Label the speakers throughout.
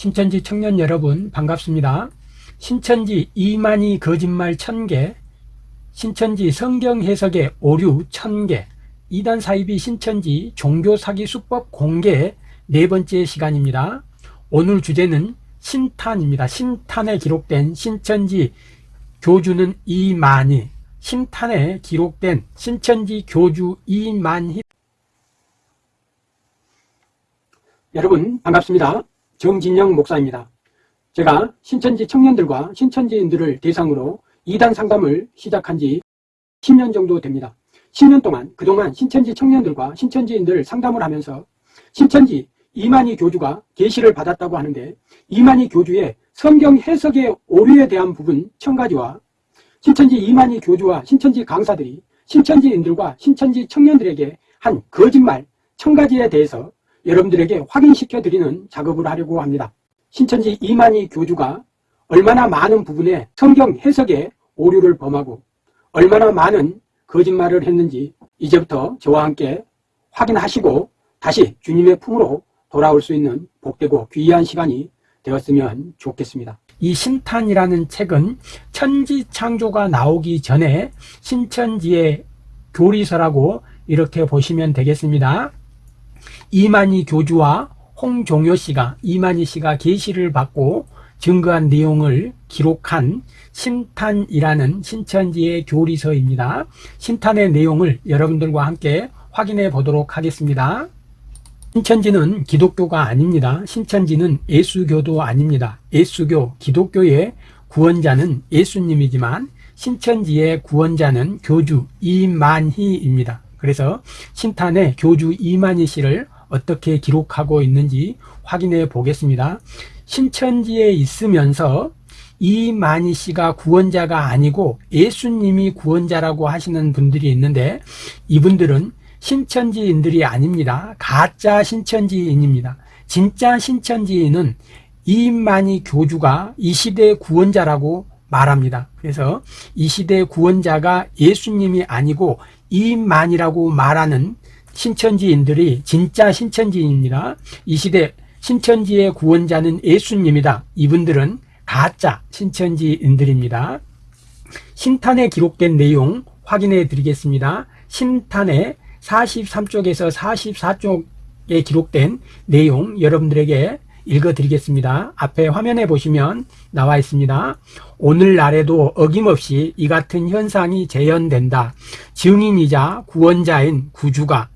Speaker 1: 신천지 청년 여러분 반갑습니다. 신천지 이만희 거짓말 천개 신천지 성경 해석의 오류 천개 이단 사이비 신천지 종교 사기 수법 공개 네 번째 시간입니다. 오늘 주제는 신탄입니다. 신탄에 기록된 신천지 교주는 이만희 신탄에 기록된 신천지 교주 이만희 여러분 반갑습니다. 정진영 목사입니다. 제가 신천지 청년들과 신천지인들을 대상으로 이단 상담을 시작한 지 10년 정도 됩니다. 10년 동안 그동안 신천지 청년들과 신천지인들 상담을 하면서 신천지 이만희 교주가 계시를 받았다고 하는데 이만희 교주의 성경 해석의 오류에 대한 부분 천가지와 신천지 이만희 교주와 신천지 강사들이 신천지인들과 신천지 청년들에게 한 거짓말 천가지에 대해서 여러분들에게 확인시켜 드리는 작업을 하려고 합니다. 신천지 이만희 교주가 얼마나 많은 부분에 성경 해석에 오류를 범하고 얼마나 많은 거짓말을 했는지 이제부터 저와 함께 확인하시고 다시 주님의 품으로 돌아올 수 있는 복되고 귀한 시간이 되었으면 좋겠습니다. 이 신탄이라는 책은 천지 창조가 나오기 전에 신천지의 교리서라고 이렇게 보시면 되겠습니다. 이만희 교주와 홍종효 씨가 이만희 씨가 계시를 받고 증거한 내용을 기록한 신탄이라는 신천지의 교리서입니다. 신탄의 내용을 여러분들과 함께 확인해 보도록 하겠습니다. 신천지는 기독교가 아닙니다. 신천지는 예수교도 아닙니다. 예수교, 기독교의 구원자는 예수님이지만 신천지의 구원자는 교주 이만희입니다. 그래서 신탄의 교주 이만희 씨를 어떻게 기록하고 있는지 확인해 보겠습니다. 신천지에 있으면서 이만희 씨가 구원자가 아니고 예수님이 구원자라고 하시는 분들이 있는데 이분들은 신천지인들이 아닙니다. 가짜 신천지인입니다. 진짜 신천지인은 이만희 교주가 이 시대의 구원자라고 말합니다. 그래서 이 시대의 구원자가 예수님이 아니고 이만이라고 말하는 신천지인들이 진짜 신천지인입니다. 이 시대 신천지의 구원자는 예수님이다. 이분들은 가짜 신천지인들입니다. 신탄에 기록된 내용 확인해 드리겠습니다. 신탄에 43쪽에서 44쪽에 기록된 내용 여러분들에게 읽어 드리겠습니다. 앞에 화면에 보시면 나와 있습니다. 오늘날에도 어김없이 이 같은 현상이 재현된다. 증인이자 구원자인 구주가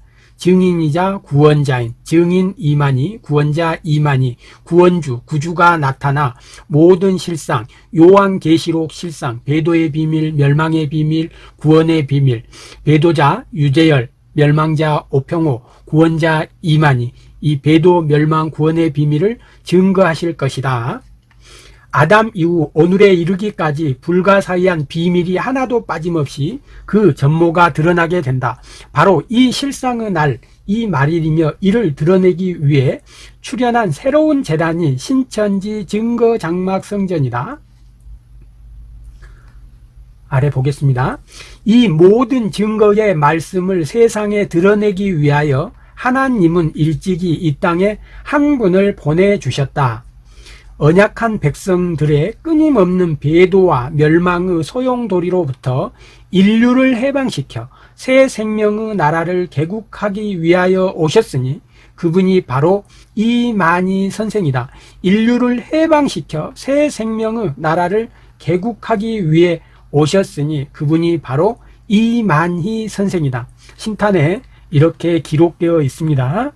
Speaker 1: 증인이자 구원자인 증인 이만희 구원자 이만희 구원주 구주가 나타나 모든 실상 요한계시록 실상 배도의 비밀 멸망의 비밀 구원의 비밀 배도자 유재열 멸망자 오평호 구원자 이만희 이 배도 멸망 구원의 비밀을 증거하실 것이다. 아담 이후 오늘에 이르기까지 불가사의한 비밀이 하나도 빠짐없이 그 전모가 드러나게 된다. 바로 이 실상의 날, 이 말일이며 이를 드러내기 위해 출현한 새로운 재단이 신천지 증거 장막 성전이다. 아래 보겠습니다. 이 모든 증거의 말씀을 세상에 드러내기 위하여 하나님은 일찍이 이 땅에 한 분을 보내주셨다. 언약한 백성들의 끊임없는 배도와 멸망의 소용돌이로부터 인류를 해방시켜 새 생명의 나라를 개국하기 위하여 오셨으니 그분이 바로 이만희 선생이다. 인류를 해방시켜 새 생명의 나라를 개국하기 위해 오셨으니 그분이 바로 이만희 선생이다. 신탄에 이렇게 기록되어 있습니다.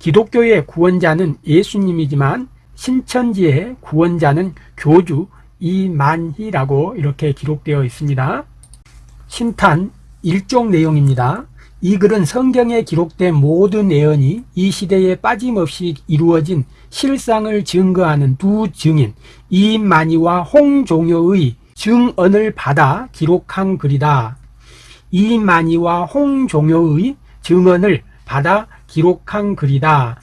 Speaker 1: 기독교의 구원자는 예수님이지만 신천지의 구원자는 교주 이만희라고 이렇게 기록되어 있습니다. 신탄 일종 내용입니다. 이 글은 성경에 기록된 모든 예언이 이 시대에 빠짐없이 이루어진 실상을 증거하는 두 증인 이만희와 홍종효의 증언을 받아 기록한 글이다. 이만희와 홍종효의 증언을 받아 기록한 글이다.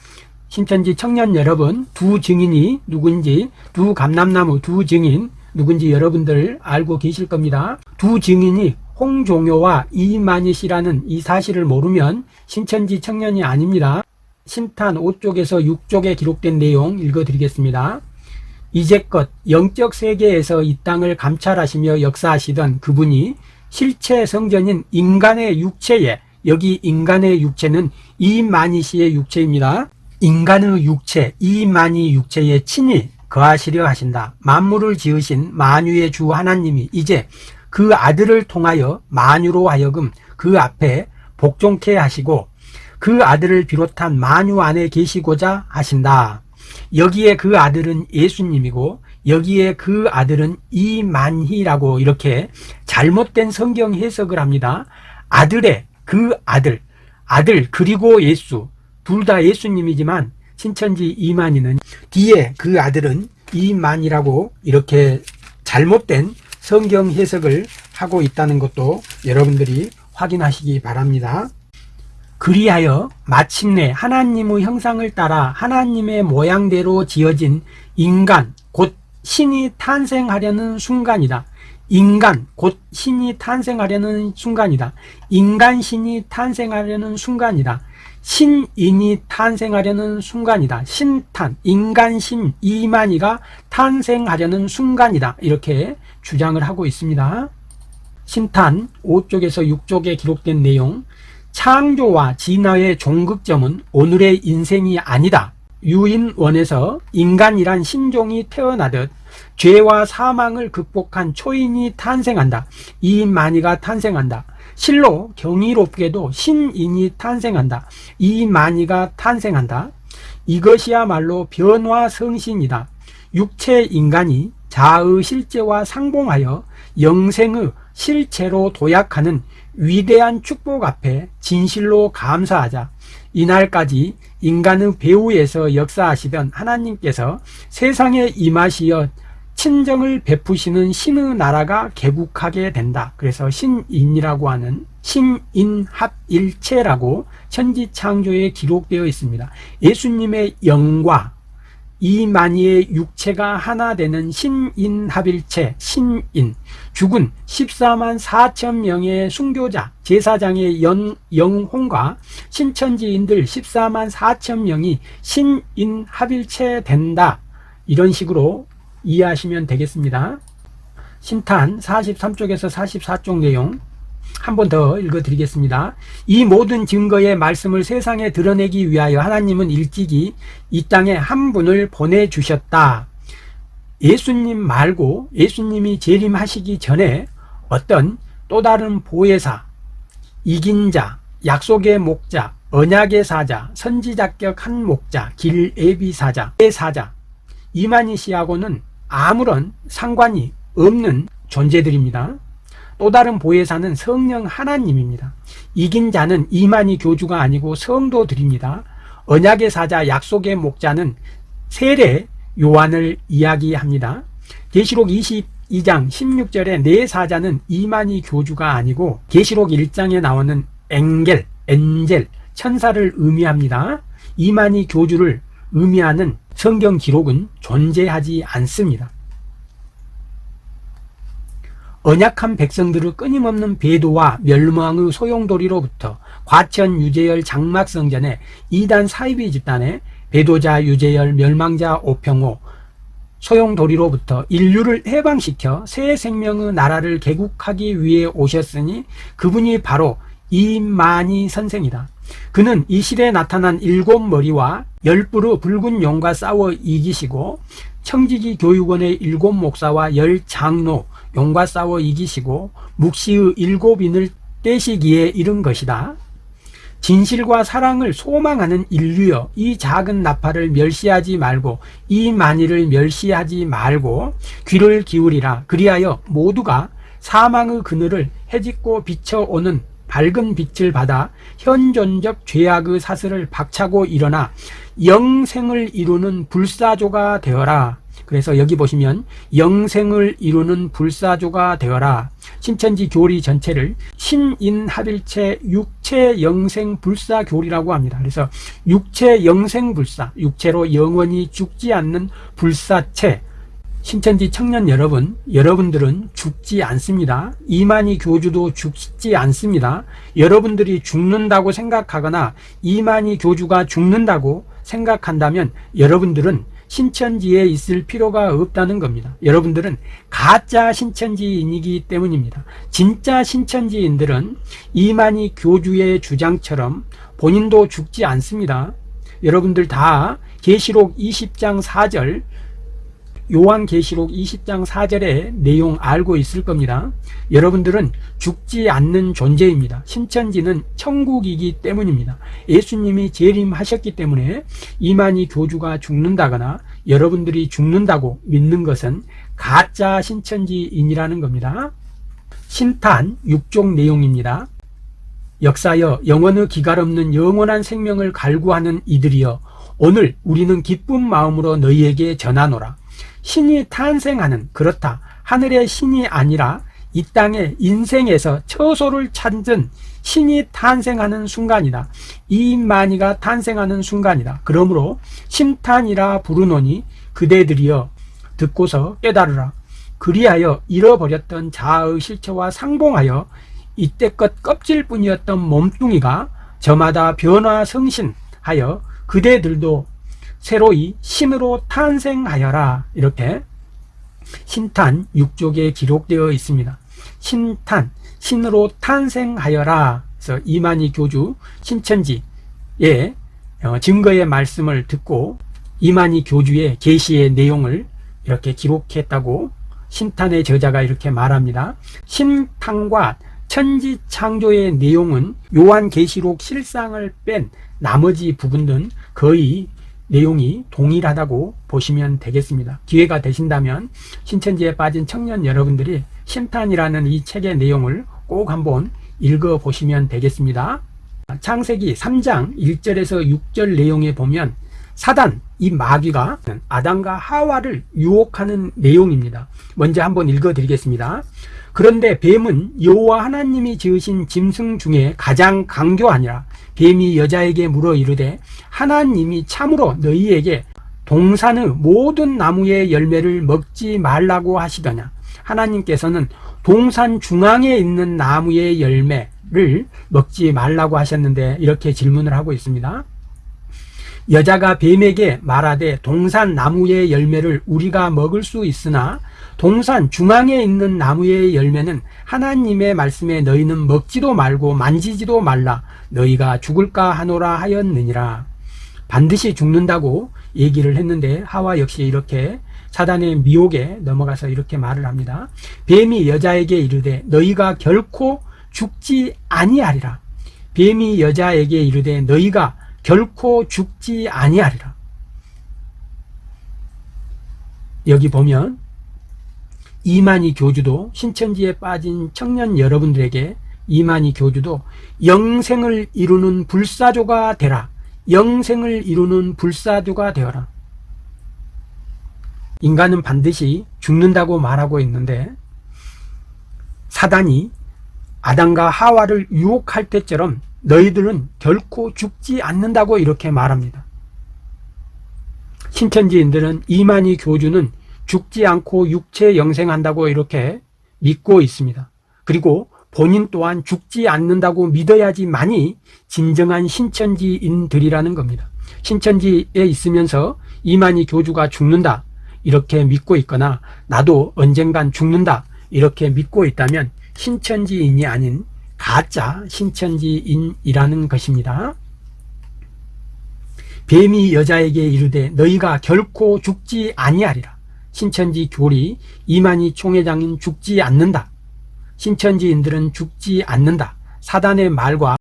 Speaker 1: 신천지 청년 여러분 두 증인이 누군지 두 감람나무 두 증인 누군지 여러분들 알고 계실 겁니다. 두 증인이 홍종효와 이만희 씨라는 이 사실을 모르면 신천지 청년이 아닙니다. 신탄 5쪽에서 6쪽에 기록된 내용 읽어드리겠습니다. 이제껏 영적 세계에서 이 땅을 감찰하시며 역사하시던 그분이 실체 성전인 인간의 육체에 여기 인간의 육체는 이만희 씨의 육체입니다. 인간의 육체, 이만희 육체에 친히 거하시려 하신다. 만물을 지으신 만유의 주 하나님이 이제 그 아들을 통하여 만유로 하여금 그 앞에 복종케 하시고 그 아들을 비롯한 만유 안에 계시고자 하신다. 여기에 그 아들은 예수님이고 여기에 그 아들은 이만희라고 이렇게 잘못된 성경 해석을 합니다. 아들의 그 아들, 아들 그리고 예수 둘 다 예수님이지만 신천지 이만희는 뒤에 그 아들은 이만이라고 이렇게 잘못된 성경 해석을 하고 있다는 것도 여러분들이 확인하시기 바랍니다. 그리하여 마침내 하나님의 형상을 따라 하나님의 모양대로 지어진 인간 곧 신이 탄생하려는 순간이다. 인간 곧 신이 탄생하려는 순간이다. 인간 신이 탄생하려는 순간이다. 신인이 탄생하려는 순간이다. 신탄, 인간신 이만희가 탄생하려는 순간이다. 이렇게 주장을 하고 있습니다. 신탄 5쪽에서 6쪽에 기록된 내용 창조와 진화의 종극점은 오늘의 인생이 아니다. 유인원에서 인간이란 신종이 태어나듯 죄와 사망을 극복한 초인이 탄생한다. 이만희가 탄생한다. 실로 경이롭게도 신인이 탄생한다. 이만희가 탄생한다. 이것이야말로 변화성신이다. 육체 인간이 자의 실제와 상봉하여 영생의 실체로 도약하는 위대한 축복 앞에 진실로 감사하자. 이날까지 인간의 배후에서 역사하시던 하나님께서 세상에 임하시어 친정을 베푸시는 신의 나라가 개국하게 된다. 그래서 신인이라고 하는 신인합일체라고 천지창조에 기록되어 있습니다. 예수님의 영과 이만희의 육체가 하나 되는 신인합일체 신인 죽은 14만 4천 명의 순교자 제사장의 연, 영혼과 신천지인들 14만 4천 명이 신인합일체 된다 이런 식으로 이해하시면 되겠습니다. 신탄 43쪽에서 44쪽 내용 한 번 더 읽어 드리겠습니다. 이 모든 증거의 말씀을 세상에 드러내기 위하여 하나님은 일찍이 이 땅에 한 분을 보내주셨다. 예수님 말고 예수님이 재림하시기 전에 어떤 또 다른 보혜사 이긴 자 약속의 목자 언약의 사자 선지자격 한 목자 길애비 사자 사자 이만희 씨하고는 아무런 상관이 없는 존재들입니다. 또 다른 보혜사는 성령 하나님입니다. 이긴 자는 이만희 교주가 아니고 성도들입니다. 언약의 사자 약속의 목자는 세례 요한을 이야기합니다. 계시록 22장 16절에 내 사자는 이만희 교주가 아니고 계시록 1장에 나오는 엥겔, 엔젤, 천사를 의미합니다. 이만희 교주를 의미하는 성경 기록은 존재하지 않습니다. 언약한 백성들을 끊임없는 배도와 멸망의 소용돌이로부터 과천 유재열 장막성전에 이단 사이비 집단에 배도자 유재열 멸망자 오평호 소용돌이로부터 인류를 해방시켜 새 생명의 나라를 개국하기 위해 오셨으니 그분이 바로 이만희 선생이다. 그는 이 시대에 나타난 일곱 머리와 열 뿔의 붉은 용과 싸워 이기시고 청지기 교육원의 일곱 목사와 열 장로 용과 싸워 이기시고 묵시의 일곱 인을 떼시기에 이른 것이다. 진실과 사랑을 소망하는 인류여 이 작은 나팔을 멸시하지 말고 이 만일을 멸시하지 말고 귀를 기울이라 그리하여 모두가 사망의 그늘을 해짓고 비춰오는 밝은 빛을 받아 현존적 죄악의 사슬을 박차고 일어나 영생을 이루는 불사조가 되어라. 그래서 여기 보시면 영생을 이루는 불사조가 되어라. 신천지 교리 전체를 신인합일체 육체 영생 불사 교리라고 합니다. 그래서 육체 영생 불사 육체로 영원히 죽지 않는 불사체 신천지 청년 여러분, 여러분들은 죽지 않습니다. 이만희 교주도 죽지 않습니다. 여러분들이 죽는다고 생각하거나 이만희 교주가 죽는다고 생각한다면 여러분들은 신천지에 있을 필요가 없다는 겁니다. 여러분들은 가짜 신천지인이기 때문입니다. 진짜 신천지인들은 이만희 교주의 주장처럼 본인도 죽지 않습니다. 여러분들 다 계시록 20장 4절 요한계시록 20장 4절의 내용 알고 있을 겁니다. 여러분들은 죽지 않는 존재입니다. 신천지는 천국이기 때문입니다. 예수님이 재림하셨기 때문에 이만희 교주가 죽는다거나 여러분들이 죽는다고 믿는 것은 가짜 신천지인이라는 겁니다. 신탄 6종 내용입니다. 역사여 영원의 기갈 없는 영원한 생명을 갈구하는 이들이여 오늘 우리는 기쁜 마음으로 너희에게 전하노라. 신이 탄생하는 그렇다. 하늘의 신이 아니라 이 땅의 인생에서 처소를 찾은 신이 탄생하는 순간이다. 이만희가 탄생하는 순간이다. 그러므로 심탄이라 부르노니 그대들이여 듣고서 깨달으라. 그리하여 잃어버렸던 자아의 실체와 상봉하여 이때껏 껍질뿐이었던 몸뚱이가 저마다 변화 성신하여 그대들도 새로이 신으로 탄생하여라 이렇게 신탄 6쪽에 기록되어 있습니다. 신탄 신으로 탄생하여라 그래서 이만희 교주 신천지의 어, 증거의 말씀을 듣고 이만희 교주의 계시의 내용을 이렇게 기록했다고 신탄의 저자가 이렇게 말합니다. 신탄과 천지 창조의 내용은 요한계시록 실상을 뺀 나머지 부분은 거의 내용이 동일하다고 보시면 되겠습니다. 기회가 되신다면 신천지에 빠진 청년 여러분들이 심탄이라는 이 책의 내용을 꼭 한번 읽어 보시면 되겠습니다. 창세기 3장 1절에서 6절 내용에 보면 사단 이 마귀가 아담과 하와를 유혹하는 내용입니다. 먼저 한번 읽어 드리겠습니다. 그런데 뱀은 여호와 하나님이 지으신 짐승 중에 가장 강교하니라. 뱀이 여자에게 물어 이르되 하나님이 참으로 너희에게 동산의 모든 나무의 열매를 먹지 말라고 하시더냐? 하나님께서는 동산 중앙에 있는 나무의 열매를 먹지 말라고 하셨는데 이렇게 질문을 하고 있습니다. 여자가 뱀에게 말하되 동산 나무의 열매를 우리가 먹을 수 있으나 동산 중앙에 있는 나무의 열매는 하나님의 말씀에 너희는 먹지도 말고 만지지도 말라. 너희가 죽을까 하노라 하였느니라. 반드시 죽는다고 얘기를 했는데 하와 역시 이렇게 사단의 미혹에 넘어가서 이렇게 말을 합니다. 뱀이 여자에게 이르되 너희가 결코 죽지 아니하리라. 뱀이 여자에게 이르되 너희가 결코 죽지 아니하리라. 여기 보면 이만희 교주도 신천지에 빠진 청년 여러분들에게 이만희 교주도 영생을 이루는 불사조가 되라. 영생을 이루는 불사조가 되어라. 인간은 반드시 죽는다고 말하고 있는데 사단이 아담과 하와를 유혹할 때처럼 너희들은 결코 죽지 않는다고 이렇게 말합니다. 신천지인들은 이만희 교주는 죽지 않고 육체 영생한다고 이렇게 믿고 있습니다. 그리고 본인 또한 죽지 않는다고 믿어야지만이 진정한 신천지인들이라는 겁니다. 신천지에 있으면서 이만희 교주가 죽는다 이렇게 믿고 있거나 나도 언젠간 죽는다 이렇게 믿고 있다면 신천지인이 아닌 가짜 신천지인이라는 것입니다. 뱀이 여자에게 이르되 너희가 결코 죽지 아니하리라. 신천지 교리 이만희 총회장인 죽지 않는다. 신천지인들은 죽지 않는다. 사단의 말과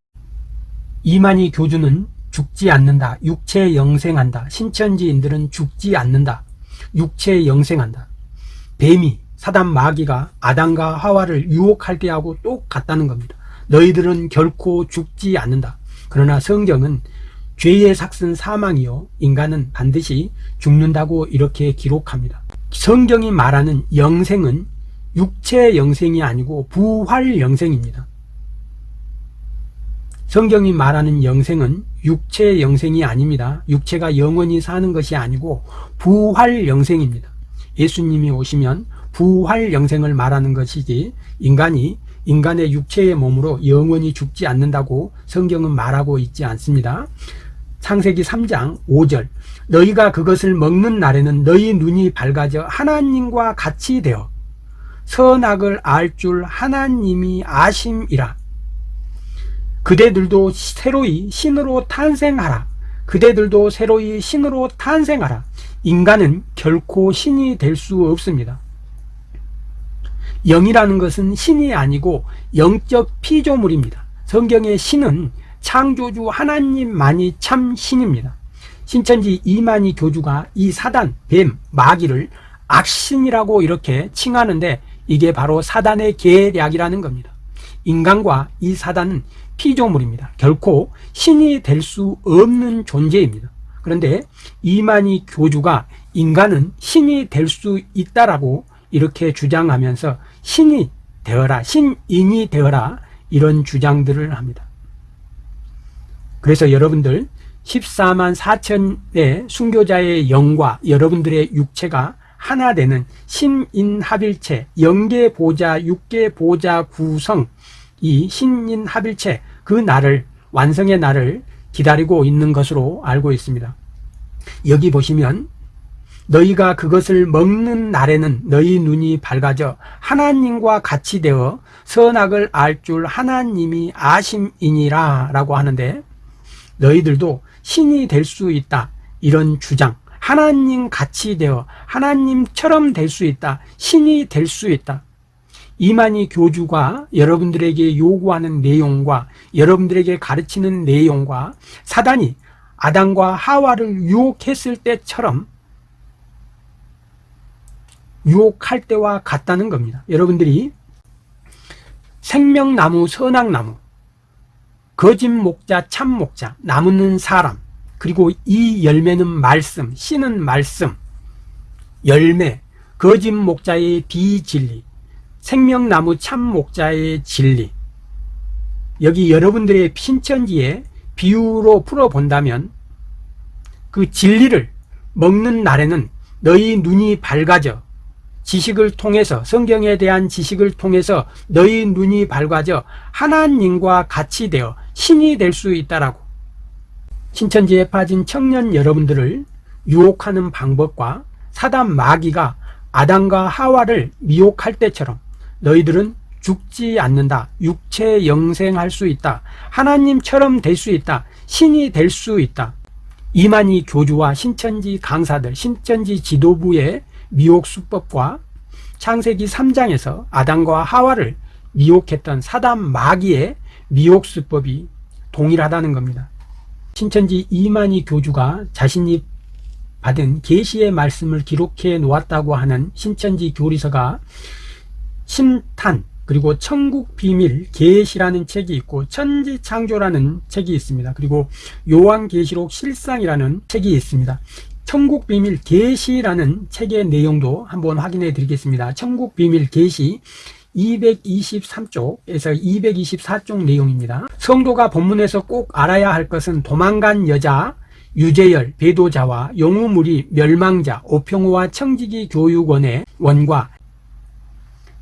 Speaker 1: 이만희 교주는 죽지 않는다. 육체 영생한다. 신천지인들은 죽지 않는다. 육체 영생한다. 뱀이 사단 마귀가 아담과 하와를 유혹할 때하고 똑같다는 겁니다. 너희들은 결코 죽지 않는다. 그러나 성경은 죄의 삭슨 사망이요 인간은 반드시 죽는다고 이렇게 기록합니다. 성경이 말하는 영생은 육체 영생이 아니고 부활 영생입니다. 성경이 말하는 영생은 육체 영생이 아닙니다. 육체가 영원히 사는 것이 아니고 부활 영생입니다. 예수님이 오시면 부활 영생을 말하는 것이지 인간이 인간의 육체의 몸으로 영원히 죽지 않는다고 성경은 말하고 있지 않습니다. 창세기 3장 5절 너희가 그것을 먹는 날에는 너희 눈이 밝아져 하나님과 같이 되어 선악을 알 줄 하나님이 아심이라. 그대들도 새로이 신으로 탄생하라. 그대들도 새로이 신으로 탄생하라. 인간은 결코 신이 될 수 없습니다. 영이라는 것은 신이 아니고 영적 피조물입니다. 성경의 신은 창조주 하나님만이 참 신입니다 신천지 이만희 교주가 이 사단, 뱀, 마귀를 악신이라고 이렇게 칭하는데 이게 바로 사단의 계략이라는 겁니다. 인간과 이 사단은 피조물입니다. 결코 신이 될 수 없는 존재입니다. 그런데 이만희 교주가 인간은 신이 될 수 있다라고 이렇게 주장하면서 신이 되어라 신인이 되어라 이런 주장들을 합니다. 그래서 여러분들 14만 4천의 순교자의 영과 여러분들의 육체가 하나 되는 신인합일체 영계보자 육계보자 구성. 이 신인합일체 그 날을 완성의 날을 기다리고 있는 것으로 알고 있습니다. 여기 보시면 너희가 그것을 먹는 날에는 너희 눈이 밝아져 하나님과 같이 되어 선악을 알 줄 하나님이 아심이니라 라고 하는데 너희들도 신이 될 수 있다. 이런 주장. 하나님 같이 되어 하나님처럼 될 수 있다. 신이 될 수 있다. 이만희 교주가 여러분들에게 요구하는 내용과 여러분들에게 가르치는 내용과 사단이 아담과 하와를 유혹했을 때처럼 유혹할 때와 같다는 겁니다. 여러분들이 생명나무 선악나무 거짓 목자 참 목자 나무는 사람 그리고 이 열매는 말씀 씨는 말씀. 열매 거짓 목자의 비진리 생명나무 참 목자의 진리. 여기 여러분들의 신천지에 비유로 풀어본다면 그 진리를 먹는 날에는 너희 눈이 밝아져 지식을 통해서 성경에 대한 지식을 통해서 너희 눈이 밝아져 하나님과 같이 되어 신이 될 수 있다라고. 신천지에 빠진 청년 여러분들을 유혹하는 방법과 사단 마귀가 아담과 하와를 미혹할 때처럼 너희들은 죽지 않는다. 육체 영생할 수 있다. 하나님처럼 될 수 있다. 신이 될 수 있다. 이만희 교주와 신천지 강사들 신천지 지도부의 미혹 수법과 창세기 3장에서 아담과 하와를 미혹했던 사단 마귀의 미혹 수법이 동일하다는 겁니다. 신천지 이만희 교주가 자신이 받은 계시의 말씀을 기록해 놓았다고 하는 신천지 교리서가 심탄 그리고 천국 비밀 계시라는 책이 있고 천지 창조라는 책이 있습니다. 그리고 요한 계시록 실상이라는 책이 있습니다. 천국 비밀 계시라는 책의 내용도 한번 확인해 드리겠습니다. 천국 비밀 계시 223쪽에서 224쪽 내용입니다. 성도가 본문에서 꼭 알아야 할 것은 도망간 여자 유재열, 배도자와 용우무리, 멸망자, 오평호와 청지기 교육원의 원과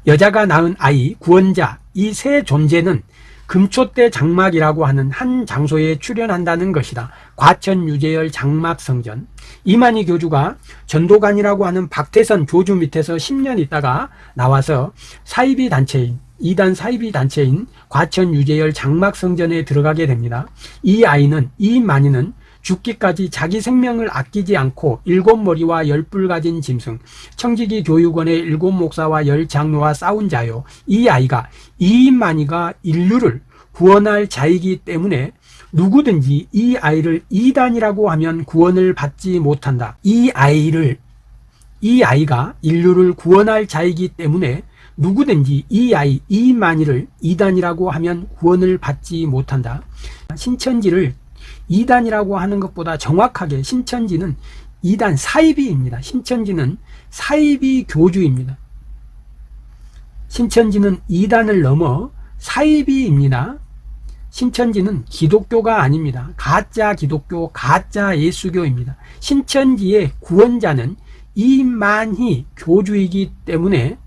Speaker 1: 여자가 낳은 아이, 구원자 이 세 존재는 금초대 장막이라고 하는 한 장소에 출연한다는 것이다. 과천 유재열 장막성전 이만희 교주가 전도관이라고 하는 박태선 교주 밑에서 10년 있다가 나와서 사이비 단체인 이단 사이비 단체인 과천 유재열 장막성전에 들어가게 됩니다. 이 아이는 이만희는 죽기까지 자기 생명을 아끼지 않고 일곱 머리와 열 뿔 가진 짐승 청지기 교육원의 일곱 목사와 열 장로와 싸운 자요. 이 아이가 이만희가 인류를 구원할 자이기 때문에 누구든지 이 아이를 이단이라고 하면 구원을 받지 못한다. 이 아이를 이 아이가 인류를 구원할 자이기 때문에 누구든지 이 아이 이만희를 이단이라고 하면 구원을 받지 못한다. 신천지를 이단이라고 하는 것보다 정확하게 신천지는 이단 사이비입니다. 신천지는 사이비 교주입니다. 신천지는 이단을 넘어 사이비입니다. 신천지는 기독교가 아닙니다. 가짜 기독교, 가짜 예수교입니다. 신천지의 구원자는 이만희 교주이기 때문에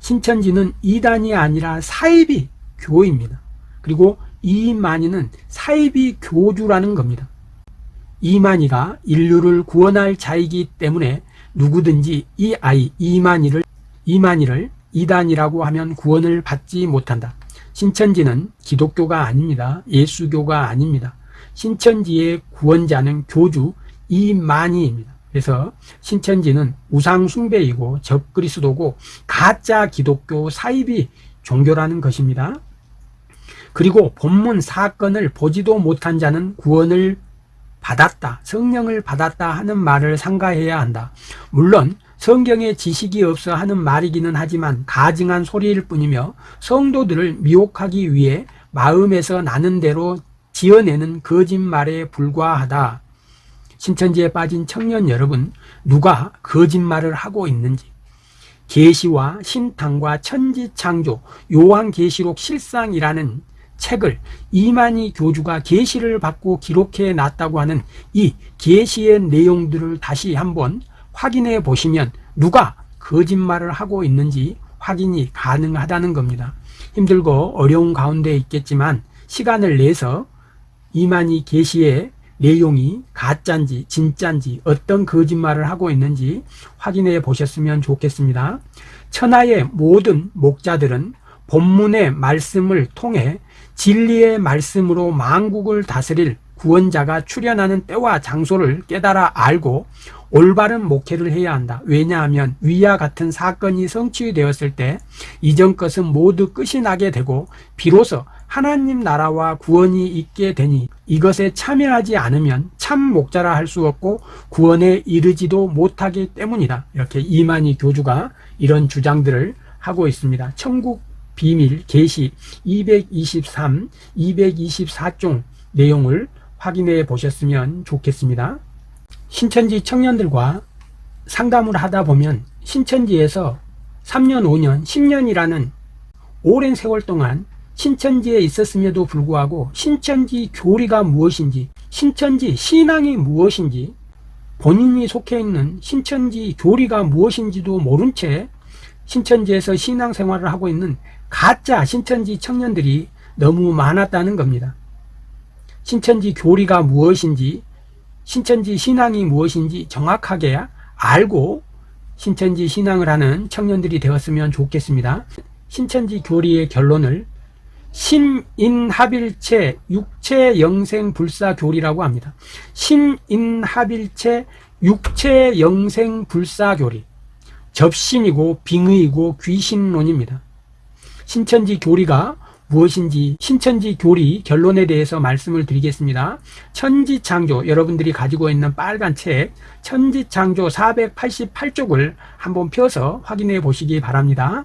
Speaker 1: 신천지는 이단이 아니라 사이비 교입니다. 그리고 이만희는 사이비 교주라는 겁니다. 이만희가 인류를 구원할 자이기 때문에 누구든지 이 아이 이만희를 이만희를 이단이라고 하면 구원을 받지 못한다. 신천지는 기독교가 아닙니다. 예수교가 아닙니다. 신천지의 구원자는 교주 이만희입니다. 그래서 신천지는 우상숭배이고 적그리스도고 가짜 기독교 사이비 종교라는 것입니다. 그리고 본문 사건을 보지도 못한 자는 구원을 받았다, 성령을 받았다 하는 말을 상가해야 한다. 물론 성경에 지식이 없어 하는 말이기는 하지만 가증한 소리일 뿐이며 성도들을 미혹하기 위해 마음에서 나는 대로 지어내는 거짓말에 불과하다. 신천지에 빠진 청년 여러분, 누가 거짓말을 하고 있는지 계시와 신탕과 천지창조 요한계시록 실상이라는 책을 이만희 교주가 계시를 받고 기록해 놨다고 하는 이 계시의 내용들을 다시 한번 확인해 보시면 누가 거짓말을 하고 있는지 확인이 가능하다는 겁니다. 힘들고 어려운 가운데 있겠지만 시간을 내서 이만희 계시의 내용이 가짜인지 진짜인지 어떤 거짓말을 하고 있는지 확인해 보셨으면 좋겠습니다. 천하의 모든 목자들은 본문의 말씀을 통해 진리의 말씀으로 만국을 다스릴 구원자가 출현하는 때와 장소를 깨달아 알고 올바른 목회를 해야 한다. 왜냐하면 위와 같은 사건이 성취되었을 때 이전 것은 모두 끝이 나게 되고 비로소 하나님 나라와 구원이 있게 되니 이것에 참여하지 않으면 참 목자라 할 수 없고 구원에 이르지도 못하기 때문이다. 이렇게 이만희 교주가 이런 주장들을 하고 있습니다. 천국 비밀 계시 223, 224종 내용을 확인해 보셨으면 좋겠습니다. 신천지 청년들과 상담을 하다 보면 신천지에서 3년, 5년, 10년이라는 오랜 세월 동안 신천지에 있었음에도 불구하고 신천지 교리가 무엇인지, 신천지 신앙이 무엇인지, 본인이 속해 있는 신천지 교리가 무엇인지도 모른 채 신천지에서 신앙생활을 하고 있는 가짜 신천지 청년들이 너무 많았다는 겁니다. 신천지 교리가 무엇인지 신천지 신앙이 무엇인지 정확하게 알고 신천지 신앙을 하는 청년들이 되었으면 좋겠습니다. 신천지 교리의 결론을 신인합일체 육체 영생 불사 교리라고 합니다. 신인합일체 육체 영생 불사 교리. 접신이고 빙의이고 귀신론입니다. 신천지 교리가 무엇인지 신천지 교리 결론에 대해서 말씀을 드리겠습니다. 천지창조 여러분들이 가지고 있는 빨간 책 천지창조 488쪽을 한번 펴서 확인해 보시기 바랍니다.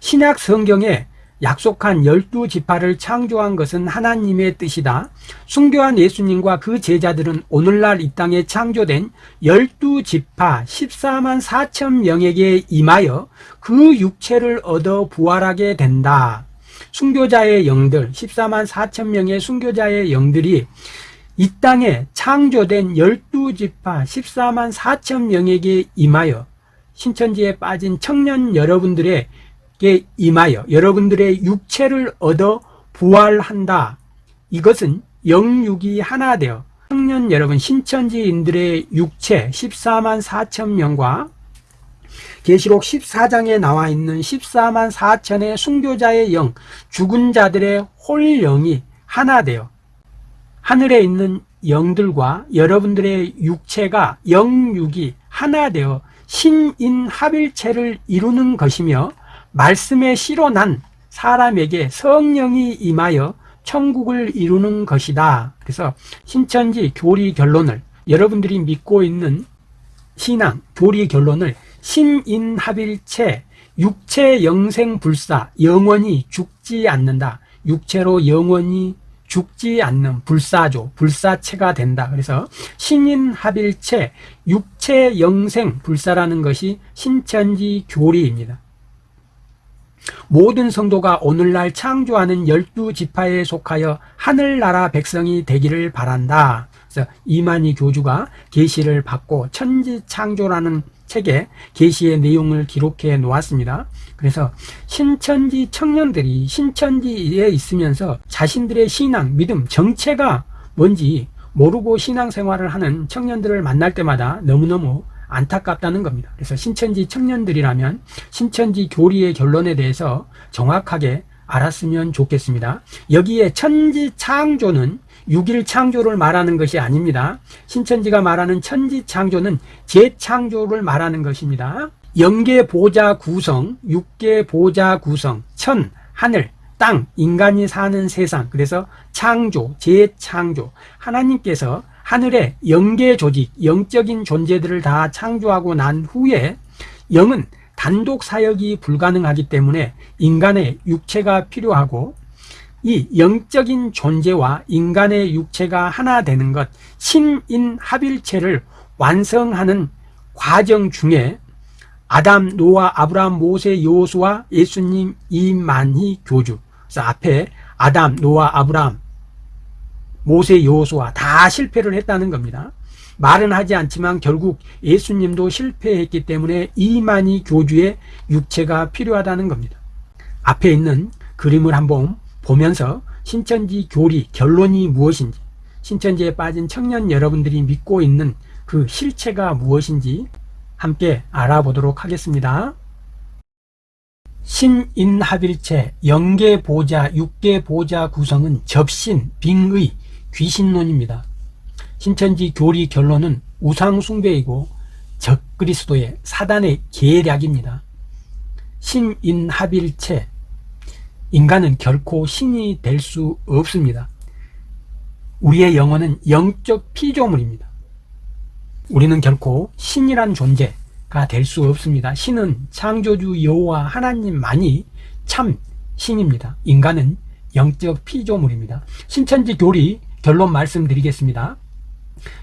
Speaker 1: 신약 성경에 약속한 열두 지파를 창조한 것은 하나님의 뜻이다. 순교한 예수님과 그 제자들은 오늘날 이 땅에 창조된 열두 지파 14만 4천 명에게 임하여 그 육체를 얻어 부활하게 된다. 순교자의 영들 14만 4천 명의 순교자의 영들이 이 땅에 창조된 12지파 14만 4천 명에게 임하여 신천지에 빠진 청년 여러분들에게 임하여 여러분들의 육체를 얻어 부활한다. 이것은 영육이 하나 되어 청년 여러분 신천지인들의 육체 14만 4천 명과 계시록 14장에 나와 있는 14만 4천의 순교자의 영, 죽은 자들의 홀영이 하나 되어 하늘에 있는 영들과 여러분들의 육체가 영육이 하나 되어 신인합일체를 이루는 것이며 말씀에 실어 난 사람에게 성령이 임하여 천국을 이루는 것이다. 그래서 신천지 교리 결론을 여러분들이 믿고 있는 신앙 교리 결론을 신인합일체 육체 영생 불사 영원히 죽지 않는다. 육체로 영원히 죽지 않는 불사조 불사체가 된다. 그래서 신인합일체 육체 영생 불사라는 것이 신천지 교리입니다 모든 성도가 오늘날 창조하는 열두 지파에 속하여 하늘나라 백성이 되기를 바란다 그래서 이만희 교주가 계시를 받고 천지창조라는 책에 계시의 내용을 기록해 놓았습니다. 그래서 신천지 청년들이 신천지에 있으면서 자신들의 신앙, 믿음, 정체가 뭔지 모르고 신앙생활을 하는 청년들을 만날 때마다 너무너무 안타깝다는 겁니다. 그래서 신천지 청년들이라면 신천지 교리의 결론에 대해서 정확하게 알았으면 좋겠습니다. 여기에 천지 창조는 6일 창조를 말하는 것이 아닙니다. 신천지가 말하는 천지 창조는 재창조를 말하는 것입니다. 영계 보좌 구성, 육계 보좌 구성, 천, 하늘, 땅, 인간이 사는 세상. 그래서 창조, 재창조. 하나님께서 하늘의 영계 조직, 영적인 존재들을 다 창조하고 난 후에 영은 단독 사역이 불가능하기 때문에 인간의 육체가 필요하고 이 영적인 존재와 인간의 육체가 하나 되는 것 신인합일체를 완성하는 과정 중에 아담, 노아, 아브라함, 모세, 요수와 예수님, 이만희 교주. 그래서 앞에 아담, 노아, 아브라함, 모세, 요수와 다 실패를 했다는 겁니다 말은 하지 않지만 결국 예수님도 실패했기 때문에 이만희 교주의 육체가 필요하다는 겁니다 앞에 있는 그림을 한번 보면서 신천지 교리 결론이 무엇인지 신천지에 빠진 청년 여러분들이 믿고 있는 그 실체가 무엇인지 함께 알아보도록 하겠습니다. 신인합일체 영계보자 육계보자 구성은 접신, 빙의, 귀신론입니다. 신천지 교리 결론은 우상숭배이고 적그리스도의 사단의 계략입니다. 신인합일체 인간은 결코 신이 될 수 없습니다. 우리의 영혼은 영적 피조물입니다. 우리는 결코 신이란 존재가 될 수 없습니다. 신은 창조주 여호와 하나님만이 참 신입니다. 인간은 영적 피조물입니다. 신천지 교리 결론 말씀드리겠습니다.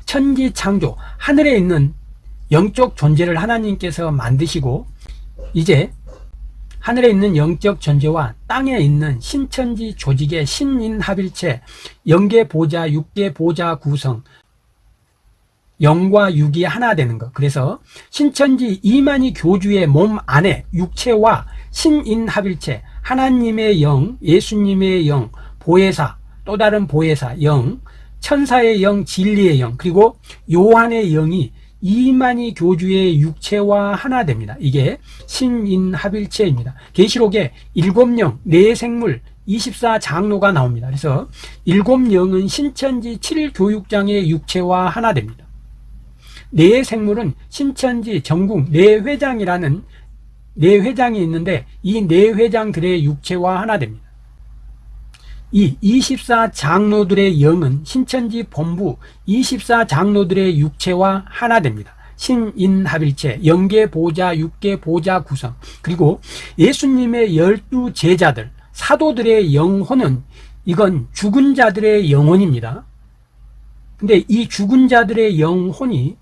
Speaker 1: 천지 창조, 하늘에 있는 영적 존재를 하나님께서 만드시고 이제 하늘에 있는 영적 존재와 땅에 있는 신천지 조직의 신인합일체, 영계 보자, 육계 보자 구성, 영과 육이 하나 되는 것. 그래서 신천지 이만희 교주의 몸 안에 육체와 신인합일체, 하나님의 영, 예수님의 영, 보혜사, 또 다른 보혜사, 영, 천사의 영, 진리의 영, 그리고 요한의 영이 이만희 교주의 육체와 하나 됩니다. 이게 신인합일체입니다. 계시록에 일곱 영, 네 생물, 24장로가 나옵니다. 그래서 일곱 영은 신천지 7교육장의 육체와 하나 됩니다. 네 생물은 신천지 전국 네 회장이라는 네 회장이 있는데 이 네 회장들의 육체와 하나 됩니다. 이 24장로들의 영은 신천지 본부 24장로들의 육체와 하나 됩니다. 신인합일체, 영계보자, 육계보자 구성 그리고 예수님의 열두 제자들, 사도들의 영혼은 이건 죽은 자들의 영혼입니다. 근데 이 죽은 자들의 영혼이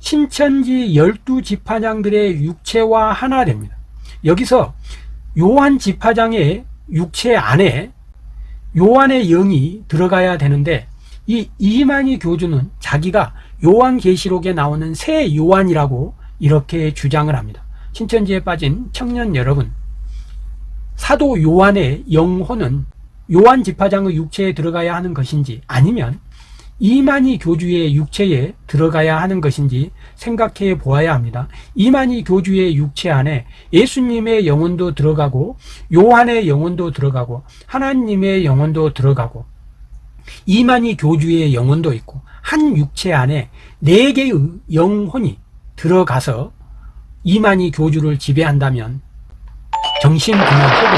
Speaker 1: 신천지 열두 지파장들의 육체와 하나 됩니다. 여기서 요한 지파장의 육체 안에 요한의 영이 들어가야 되는데 이 이만희 교주는 자기가 요한계시록에 나오는 새 요한이라고 이렇게 주장을 합니다. 신천지에 빠진 청년 여러분 사도 요한의 영혼은 요한 지파장의 육체에 들어가야 하는 것인지 아니면 이만희 교주의 육체에 들어가야 하는 것인지 생각해 보아야 합니다. 이만희 교주의 육체 안에 예수님의 영혼도 들어가고 요한의 영혼도 들어가고 하나님의 영혼도 들어가고 이만희 교주의 영혼도 있고 한 육체 안에 네 개의 영혼이 들어가서 이만희 교주를 지배한다면 정신분열 혹은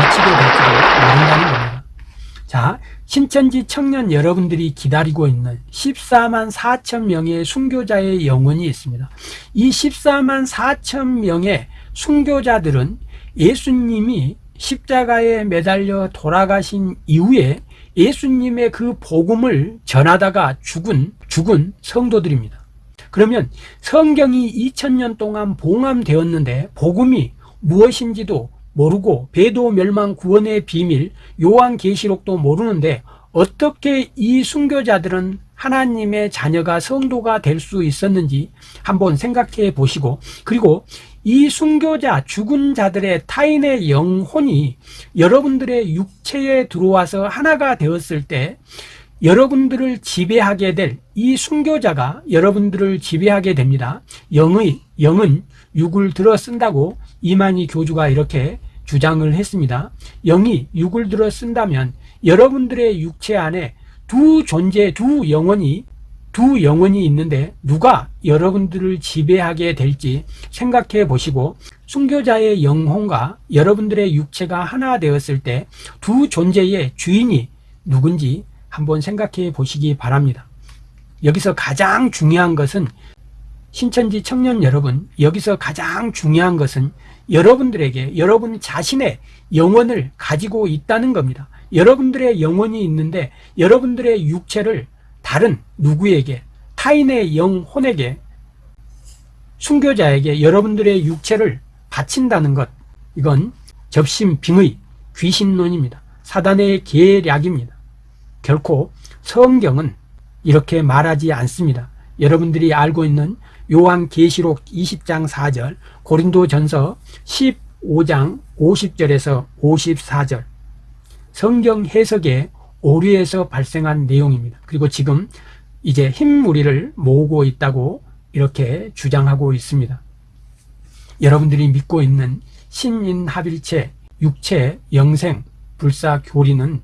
Speaker 1: 미치게 될지도 모른다는 겁니다. 자, 신천지 청년 여러분들이 기다리고 있는 14만 4천 명의 순교자의 영혼이 있습니다. 이 14만 4천 명의 순교자들은 예수님이 십자가에 매달려 돌아가신 이후에 예수님의 그 복음을 전하다가 죽은 죽은 성도들입니다. 그러면 성경이 2000년 동안 봉함되었는데 복음이 무엇인지도 모르고 배도 멸망 구원의 비밀 요한계시록도 모르는데 어떻게 이 순교자들은 하나님의 자녀가 성도가 될 수 있었는지 한번 생각해 보시고 그리고 이 순교자 죽은 자들의 타인의 영혼이 여러분들의 육체에 들어와서 하나가 되었을 때 여러분들을 지배하게 될 이 순교자가 여러분들을 지배하게 됩니다. 영의 영은 육을 들어 쓴다고 이만희 교주가 이렇게 주장을 했습니다. 영이 육을 들어 쓴다면 여러분들의 육체 안에 두 존재, 두 영혼이 두 영혼이 있는데 누가 여러분들을 지배하게 될지 생각해 보시고 순교자의 영혼과 여러분들의 육체가 하나 되었을 때 두 존재의 주인이 누군지 한번 생각해 보시기 바랍니다. 여기서 가장 중요한 것은 신천지 청년 여러분, 여기서 가장 중요한 것은 여러분들에게 여러분 자신의 영혼을 가지고 있다는 겁니다. 여러분들의 영혼이 있는데 여러분들의 육체를 다른 누구에게 타인의 영혼에게 순교자에게 여러분들의 육체를 바친다는 것 이건 접심 빙의 귀신론입니다. 사단의 계략입니다. 결코 성경은 이렇게 말하지 않습니다. 여러분들이 알고 있는 요한 계시록 20장 4절, 고린도 전서 15장 50절에서 54절 성경 해석의 오류에서 발생한 내용입니다. 그리고 지금 이제 흰무리를 모으고 있다고 이렇게 주장하고 있습니다. 여러분들이 믿고 있는 신인합일체, 육체, 영생, 불사 교리는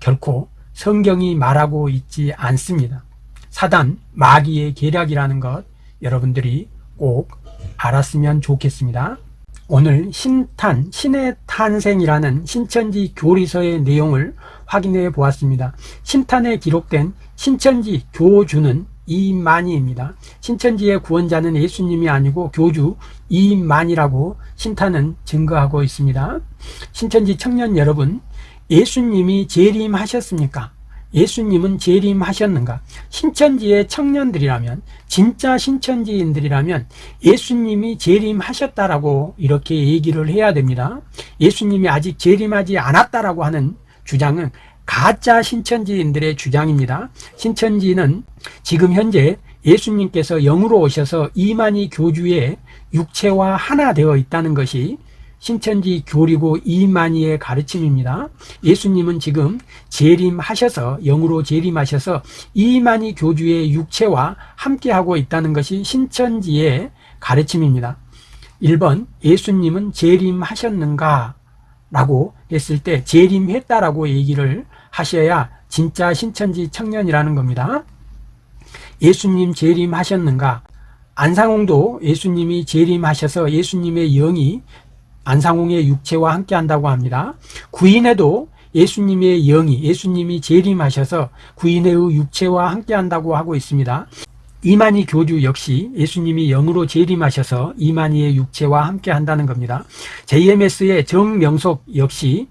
Speaker 1: 결코 성경이 말하고 있지 않습니다. 사단, 마귀의 계략이라는 것 여러분들이 꼭 알았으면 좋겠습니다. 오늘 신탄, 신의 탄생이라는 신천지 교리서의 내용을 확인해 보았습니다. 신탄에 기록된 신천지 교주는 이만희입니다. 신천지의 구원자는 예수님이 아니고 교주 이만이라고 신탄은 증거하고 있습니다. 신천지 청년 여러분, 예수님이 재림하셨습니까? 예수님은 재림하셨는가? 신천지의 청년들이라면 진짜 신천지인들이라면 예수님이 재림하셨다라고 이렇게 얘기를 해야 됩니다. 예수님이 아직 재림하지 않았다라고 하는 주장은 가짜 신천지인들의 주장입니다. 신천지는 지금 현재 예수님께서 영으로 오셔서 이만희 교주의 육체와 하나 되어 있다는 것이 신천지 교리고 이만희의 가르침입니다. 예수님은 지금 재림하셔서 영으로 재림하셔서 이만희 교주의 육체와 함께하고 있다는 것이 신천지의 가르침입니다. 1번 예수님은 재림하셨는가? 라고 했을 때 재림했다라고 얘기를 하셔야 진짜 신천지 청년이라는 겁니다. 예수님 재림하셨는가? 안상홍도 예수님이 재림하셔서 예수님의 영이 안상홍의 육체와 함께 한다고 합니다. 구인에도 예수님의 영이 예수님이 재림하셔서 구인의 육체와 함께 한다고 하고 있습니다. 이만희 교주 역시 예수님이 영으로 재림하셔서 이만희의 육체와 함께 한다는 겁니다. JMS의 정명석 역시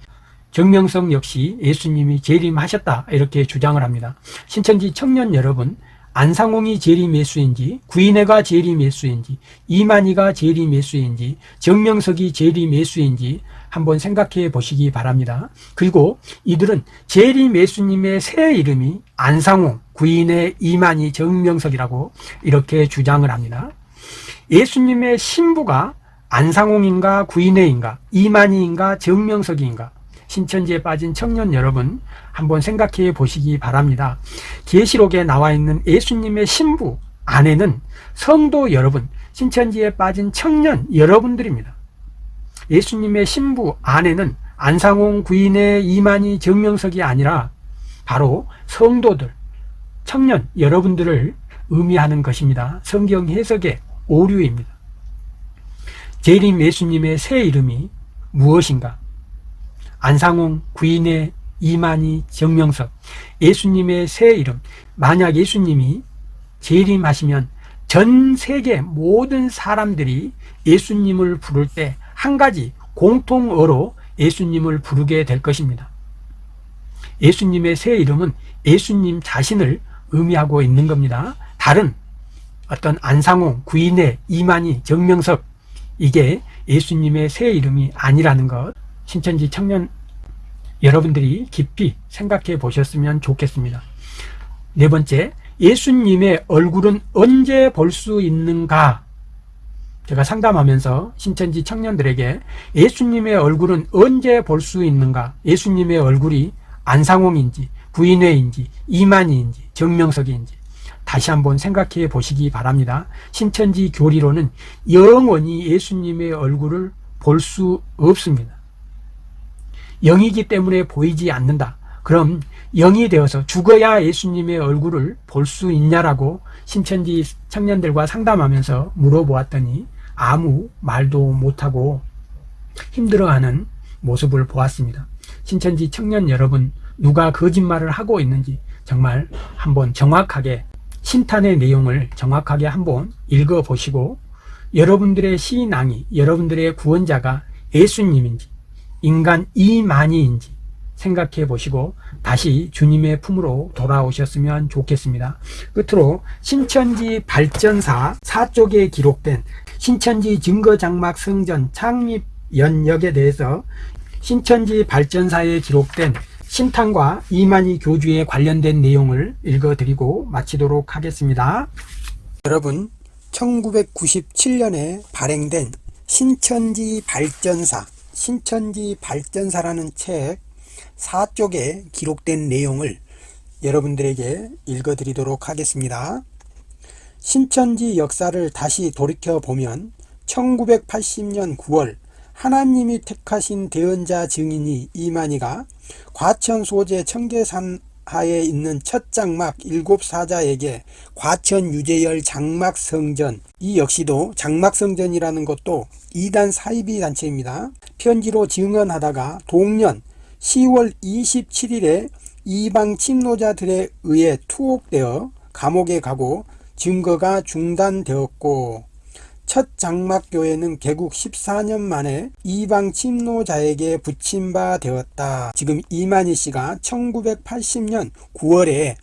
Speaker 1: 정명석 역시 예수님이 재림하셨다 이렇게 주장을 합니다. 신천지 청년 여러분 안상홍이 재림예수인지 구인회가 재림예수인지 이만희가 재림예수인지 정명석이 재림예수인지 한번 생각해 보시기 바랍니다. 그리고 이들은 재림예수님의 새 이름이 안상홍, 구인의 이만희, 정명석이라고 이렇게 주장을 합니다. 예수님의 신부가 안상홍인가 구인회인가 이만희인가 정명석인가 신천지에 빠진 청년 여러분 한번 생각해 보시기 바랍니다. 계시록에 나와 있는 예수님의 신부 아내는 성도 여러분, 신천지에 빠진 청년 여러분들입니다. 예수님의 신부 아내는 안상홍 구인의 이만희 정명석이 아니라 바로 성도들, 청년 여러분들을 의미하는 것입니다. 성경 해석의 오류입니다. 재림 예수님의 새 이름이 무엇인가? 안상홍, 구인의 이만희, 정명석, 예수님의 새 이름. 만약 예수님이 재림하시면 전 세계 모든 사람들이 예수님을 부를 때 한 가지 공통어로 예수님을 부르게 될 것입니다. 예수님의 새 이름은 예수님 자신을 의미하고 있는 겁니다. 다른 어떤 안상홍, 구인의, 이만희, 정명석 이게 예수님의 새 이름이 아니라는 것 신천지 청년 여러분들이 깊이 생각해 보셨으면 좋겠습니다. 네 번째, 예수님의 얼굴은 언제 볼 수 있는가? 제가 상담하면서 신천지 청년들에게 예수님의 얼굴은 언제 볼 수 있는가? 예수님의 얼굴이 안상홍인지 부인회인지 이만희인지 정명석인지 다시 한번 생각해 보시기 바랍니다. 신천지 교리로는 영원히 예수님의 얼굴을 볼 수 없습니다. 영이기 때문에 보이지 않는다. 그럼 영이 되어서 죽어야 예수님의 얼굴을 볼 수 있냐라고 신천지 청년들과 상담하면서 물어보았더니 아무 말도 못하고 힘들어하는 모습을 보았습니다. 신천지 청년 여러분 누가 거짓말을 하고 있는지 정말 한번 정확하게 신탄의 내용을 정확하게 한번 읽어보시고 여러분들의 신앙이 여러분들의 구원자가 예수님인지 인간 이만희인지 생각해 보시고 다시 주님의 품으로 돌아오셨으면 좋겠습니다. 끝으로 신천지 발전사 사쪽에 기록된 신천지 증거장막 성전 창립 연역에 대해서 신천지 발전사에 기록된 신탄과 이만희 교주에 관련된 내용을 읽어드리고 마치도록 하겠습니다. 여러분 1997년에 발행된 신천지 발전사 신천지 발전사라는 책 4쪽에 기록된 내용을 여러분들에게 읽어드리도록 하겠습니다. 신천지 역사를 다시 돌이켜보면 1980년 9월 하나님이 택하신 대언자 증인이 이만희가 과천 소재 청계산 하에 있는 첫 장막 일곱 사자에게 과천 유재열 장막 성전 이 역시도 장막 성전이라는 것도 이단 사이비 단체입니다. 편지로 증언하다가 동년 10월 27일에 이방 침노자들에 의해 투옥되어 감옥에 가고 증거가 중단되었고 첫 장막교회는 개국 14년 만에 이방 침노자에게 붙임 바 되었다. 지금 이만희 씨가 1980년 9월에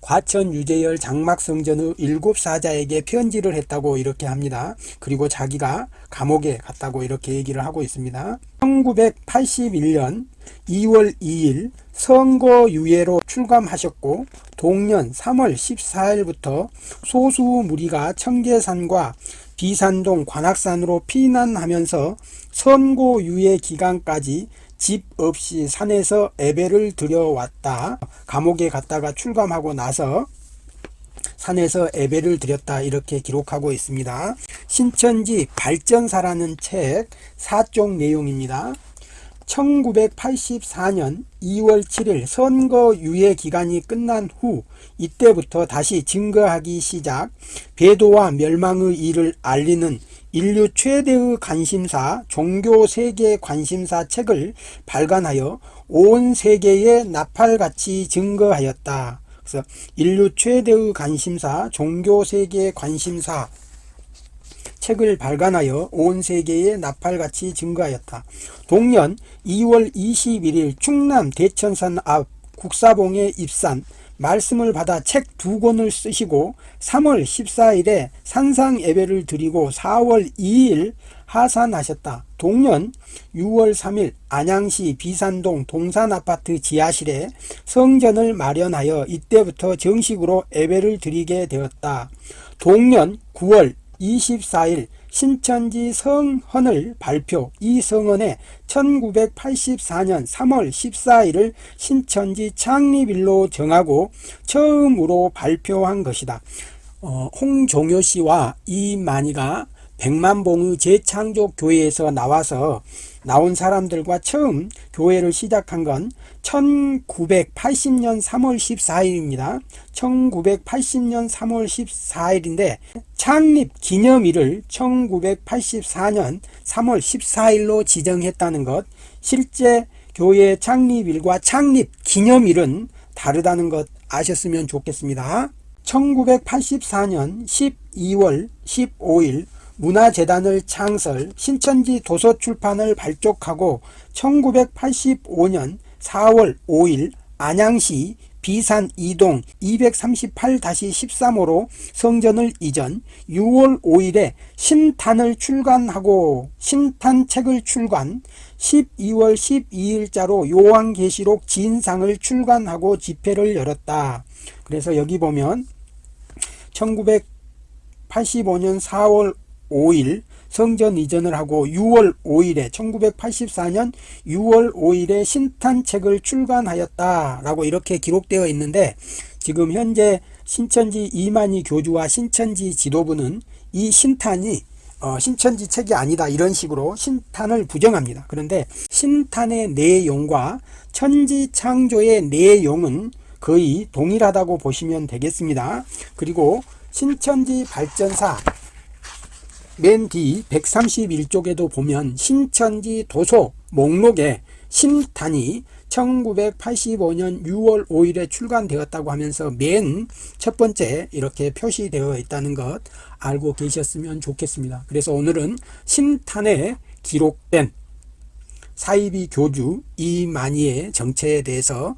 Speaker 1: 과천 유재열 장막성전의 일곱 사자에게 편지를 했다고 이렇게 합니다. 그리고 자기가 감옥에 갔다고 이렇게 얘기를 하고 있습니다. 1981년 2월 2일 선거유예로 출감하셨고 동년 3월 14일부터 소수 무리가 청계산과 비산동 관악산으로 피난하면서 선고유예 기간까지 집 없이 산에서 예배를 드려왔다. 감옥에 갔다가 출감하고 나서 산에서 예배를 드렸다 이렇게 기록하고 있습니다. 신천지 발전사라는 책 4쪽 내용입니다. 1984년 2월 7일 선거 유예 기간이 끝난 후 이때부터 다시 증거하기 시작 배도와 멸망의 일을 알리는 인류 최대의 관심사 종교 세계 관심사 책을 발간하여 온 세계에 나팔같이 증거하였다. 그래서 인류 최대의 관심사 종교 세계 관심사 책을 발간하여 온 세계에 나팔같이 증거하였다. 동년 2월 21일 충남 대천산 앞 국사봉에 입산 말씀을 받아 책 두 권을 쓰시고 3월 14일에 산상 예배를 드리고 4월 2일 하산하셨다. 동년 6월 3일 안양시 비산동 동산아파트 지하실에 성전을 마련하여 이때부터 정식으로 예배를 드리게 되었다. 동년 9월 24일 신천지 성헌을 발표 이 성헌에 1984년 3월 14일을 신천지 창립일로 정하고 처음으로 발표한 것이다. 어, 홍종효 씨와 이만희가 백만봉의 재창조 교회에서 나와서 나온 사람들과 처음 교회를 시작한 건 1980년 3월 14일입니다. 1980년 3월 14일인데 창립 기념일을 1984년 3월 14일로 지정했다는 것 실제 교회 창립일과 창립 기념일은 다르다는 것 아셨으면 좋겠습니다. 1984년 12월 15일 문화재단을 창설, 신천지 도서출판을 발족하고 1985년 4월 5일 안양시 비산 이동 238-13호로 성전을 이전 6월 5일에 신탄을 출간하고 신탄책을 출간 12월 12일자로 요한계시록 진상을 출간하고 집회를 열었다. 그래서 여기 보면 1985년 4월 5일 성전 이전을 하고 6월 5일에 1984년 6월 5일에 신탄책을 출간하였다라고 이렇게 기록되어 있는데 지금 현재 신천지 이만희 교주와 신천지 지도부는 이 신탄이 어, 신천지 책이 아니다 이런 식으로 신탄을 부정합니다. 그런데 신탄의 내용과 천지 창조의 내용은 거의 동일하다고 보시면 되겠습니다. 그리고 신천지 발전사 맨 뒤 131쪽에도 보면 신천지 도서 목록에 신탄이 1985년 6월 5일에 출간되었다고 하면서 맨 첫 번째 이렇게 표시되어 있다는 것 알고 계셨으면 좋겠습니다. 그래서 오늘은 신탄에 기록된 사이비 교주 이만희의 정체에 대해서